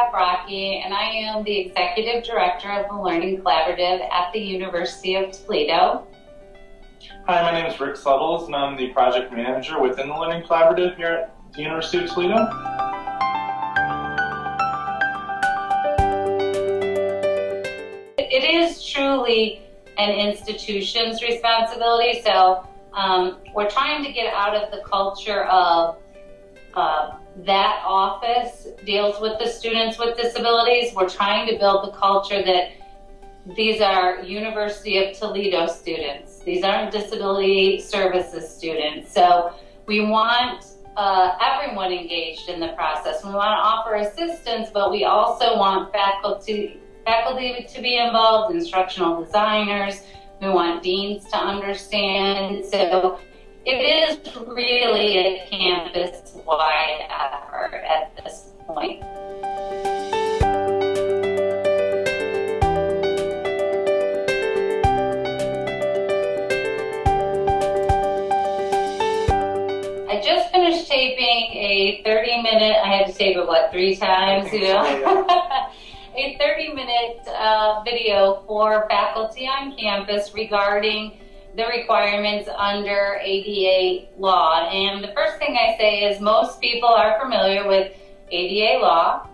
Paprocki, and I am the Executive Director of the Learning Collaborative at the University of Toledo. Hi, my name is Rick Suttles, and I'm the Project Manager within the Learning Collaborative here at the University of Toledo. It is truly an institution's responsibility, so um, we're trying to get out of the culture of uh, that office deals with the students with disabilities. We're trying to build the culture that these are University of Toledo students. These aren't disability services students. So we want uh, everyone engaged in the process. We want to offer assistance, but we also want faculty, faculty to be involved, instructional designers. We want deans to understand. So it is really a campus-wide effort at this point. I just finished taping a 30 minute, I had to tape it what, three times, you know? a 30 minute uh, video for faculty on campus regarding the requirements under ADA law. And the first thing I say is most people are familiar with ADA law.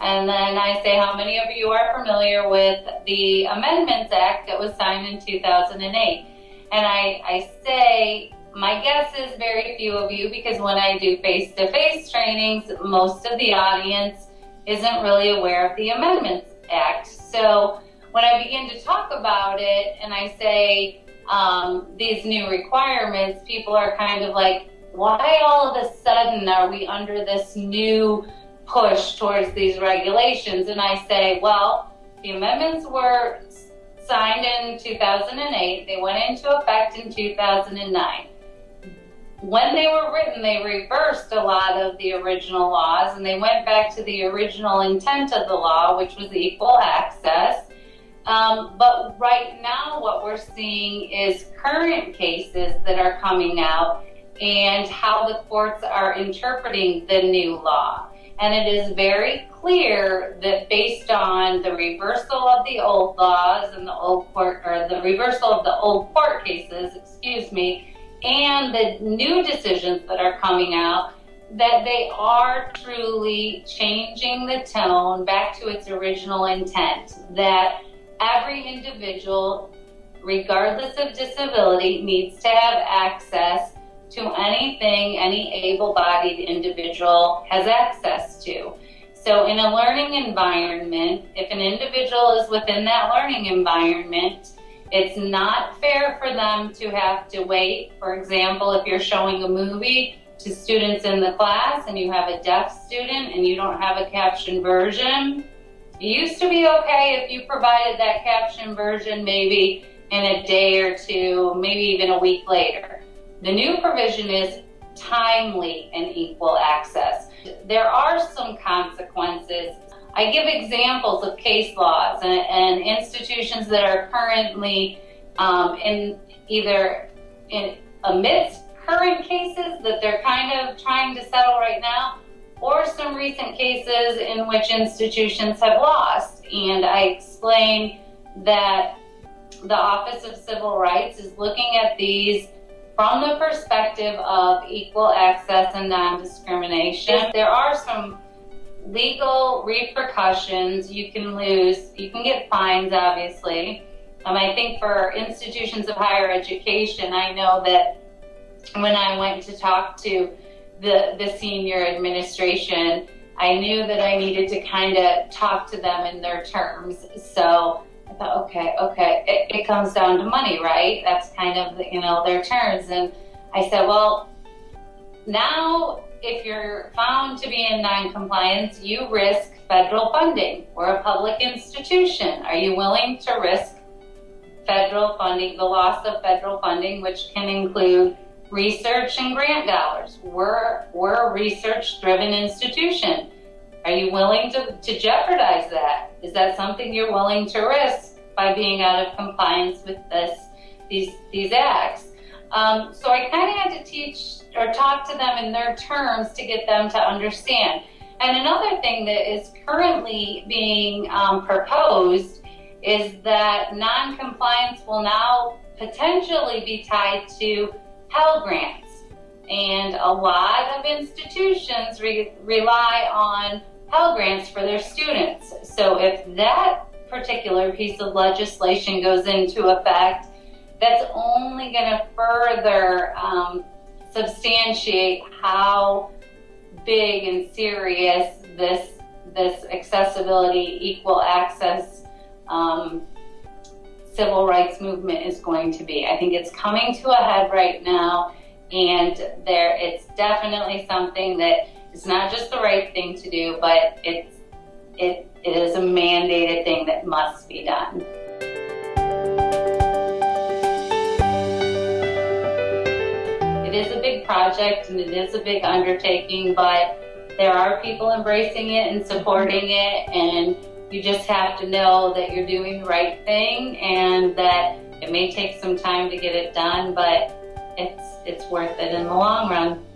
And then I say, how many of you are familiar with the Amendments Act that was signed in 2008? And I, I say, my guess is very few of you because when I do face-to-face -face trainings, most of the audience isn't really aware of the Amendments Act. So when I begin to talk about it and I say, um, these new requirements, people are kind of like, why all of a sudden are we under this new push towards these regulations? And I say, well, the amendments were signed in 2008. They went into effect in 2009. When they were written, they reversed a lot of the original laws and they went back to the original intent of the law, which was equal access. Um, but right now, what we're seeing is current cases that are coming out and how the courts are interpreting the new law. And it is very clear that based on the reversal of the old laws and the old court, or the reversal of the old court cases, excuse me, and the new decisions that are coming out, that they are truly changing the tone back to its original intent. That every individual, regardless of disability, needs to have access to anything any able-bodied individual has access to. So in a learning environment, if an individual is within that learning environment, it's not fair for them to have to wait. For example, if you're showing a movie to students in the class and you have a deaf student and you don't have a caption version, it used to be okay if you provided that caption version maybe in a day or two, maybe even a week later. The new provision is timely and equal access. There are some consequences. I give examples of case laws and, and institutions that are currently um, in either in amidst current cases that they're kind of trying to settle right now, or some recent cases in which institutions have lost. And I explain that the Office of Civil Rights is looking at these from the perspective of equal access and non-discrimination. There are some legal repercussions. You can lose, you can get fines, obviously. Um, I think for institutions of higher education, I know that when I went to talk to the, the senior administration, I knew that I needed to kind of talk to them in their terms. So I thought, okay, okay, it, it comes down to money, right? That's kind of, you know, their terms. And I said, well, now if you're found to be in non-compliance, you risk federal funding. We're a public institution. Are you willing to risk federal funding, the loss of federal funding, which can include research and grant dollars. We're, we're a research-driven institution. Are you willing to, to jeopardize that? Is that something you're willing to risk by being out of compliance with this, these, these acts? Um, so I kind of had to teach or talk to them in their terms to get them to understand. And another thing that is currently being um, proposed is that non-compliance will now potentially be tied to Pell Grants. And a lot of institutions re rely on Pell Grants for their students. So if that particular piece of legislation goes into effect, that's only going to further um, substantiate how big and serious this this accessibility, equal access, um, civil rights movement is going to be. I think it's coming to a head right now, and there it's definitely something that is not just the right thing to do, but it's it, it is a mandated thing that must be done. It is a big project and it is a big undertaking, but there are people embracing it and supporting it and you just have to know that you're doing the right thing and that it may take some time to get it done, but it's, it's worth it in the long run.